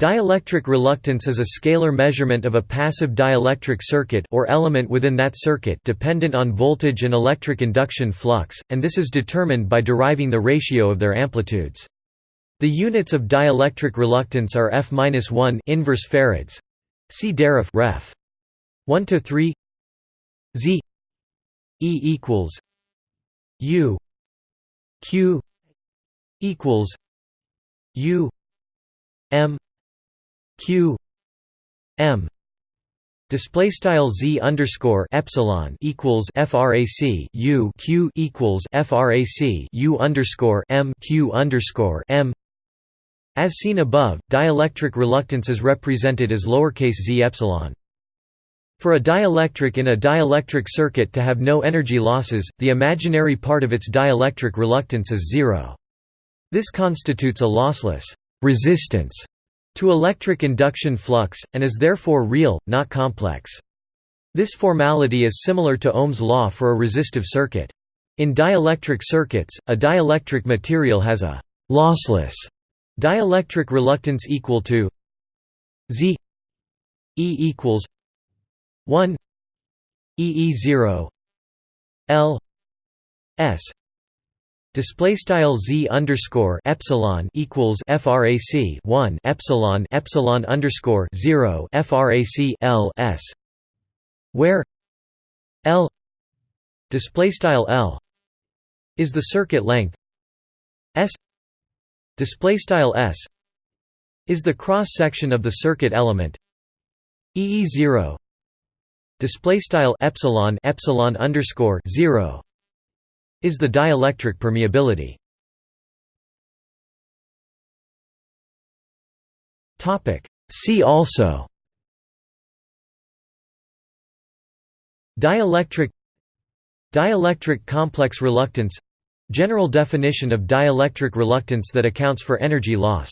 Dielectric reluctance is a scalar measurement of a passive dielectric circuit or element within that circuit dependent on voltage and electric induction flux, and this is determined by deriving the ratio of their amplitudes. The units of dielectric reluctance are f-1 inverse farads. See daraf ref. 1 to 3 Z E equals U Q equals U M q m display style z underscore epsilon equals frac u q equals frac u underscore m q underscore m as seen above dielectric reluctance is represented as lowercase z epsilon for a dielectric in a dielectric circuit to have no energy losses, the imaginary part of its dielectric reluctance is zero. This constitutes a lossless resistance to electric induction flux, and is therefore real, not complex. This formality is similar to Ohm's law for a resistive circuit. In dielectric circuits, a dielectric material has a «lossless» dielectric reluctance equal to Z E equals 1 E E 0 L S Display style z underscore epsilon equals frac 1 epsilon epsilon underscore 0 frac l s, where l display style l is the circuit length s display style s is the cross section of the circuit element ee 0 display style epsilon epsilon underscore 0 is the dielectric permeability. See also. Dielectric. Dielectric complex reluctance. General definition of dielectric reluctance that accounts for energy loss